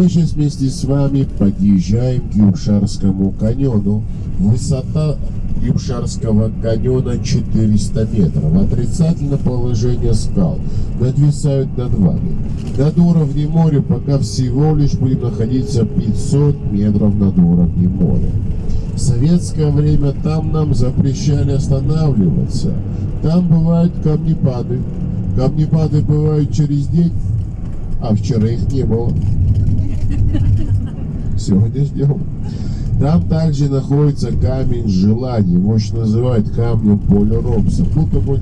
Мы сейчас вместе с вами подъезжаем к Юбшарскому каньону. Высота Юбшарского каньона 400 метров. Отрицательное положение скал надвисают над вами. Над уровнем моря пока всего лишь будем находиться 500 метров над уровнем моря. В советское время там нам запрещали останавливаться. Там бывают камнепады. Камнепады бывают через день, а вчера их не было. Сегодня ждем. Там также находится камень желаний, его еще называют камнем Поля Робса. Будто бы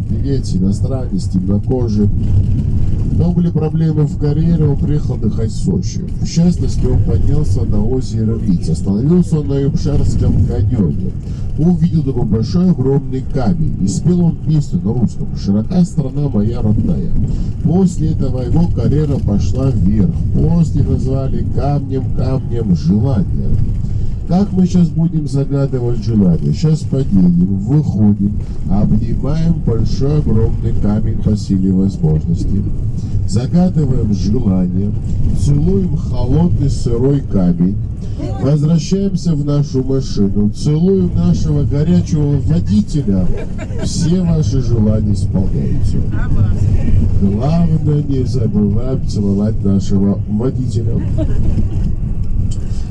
певец, иностранец, темнокожий. Но были проблемы в карьере, он приехал отдыхать в Сочи. В частности, он поднялся на озеро Виц. Остановился он на Юбшарском каньоне. Увидел такой большой огромный камень. И спел он песню на русском «Широка страна моя родная». После этого его карьера пошла вверх. После назвали камнем камнем желания. Как мы сейчас будем загадывать желание? Сейчас подъедем, выходим, обнимаем большой огромный камень по силе возможности. Загадываем желание, целуем холодный сырой камень, возвращаемся в нашу машину, целуем нашего горячего водителя, все ваши желания исполняются. Главное, не забываем целовать нашего водителя.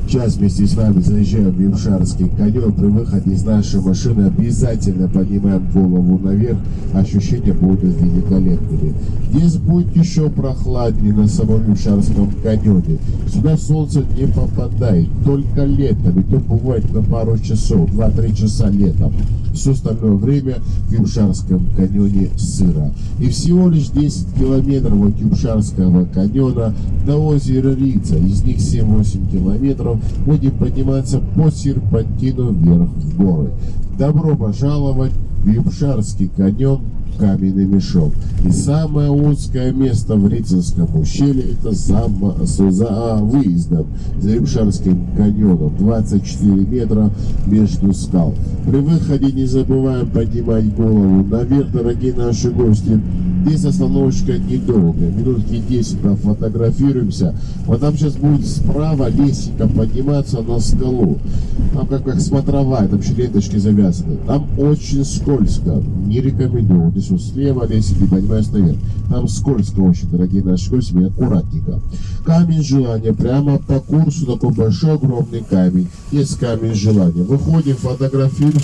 Сейчас вместе с вами заезжаем в Юшарский каньон. При выходе из нашей машины обязательно поднимаем голову наверх. Ощущения будут великолепными. Здесь будет еще прохладнее на самом Юшарском каньоне. Сюда солнце не попадает, только летом. И то бывает на пару часов, 2-3 часа летом. Все остальное время в Юшарском каньоне сыро. И всего лишь 10 километров от Юшарского каньона до озера Рица. Из них 7-8 километров будем подниматься по серпантину вверх в горы. Добро пожаловать в Юбшарский каньон каменный мешок. И самое узкое место в Рицинском ущелье это за, за выездом, за Юбшарским каньоном. 24 метра между скал. При выходе не забываем поднимать голову наверх, дорогие наши гости. Здесь остановочка недолгая, минутки 10 фотографируемся. Вот там сейчас будет справа лестница подниматься на скалу. Там как, как смотровая, там еще ленточки завязаны. Там очень скользко, не рекомендую. Вот слева лестница, поднимаюсь наверх. Там скользко очень, дорогие наши гости, аккуратненько. Камень желания, прямо по курсу такой большой огромный камень. Есть камень желания. Выходим, фотографируем.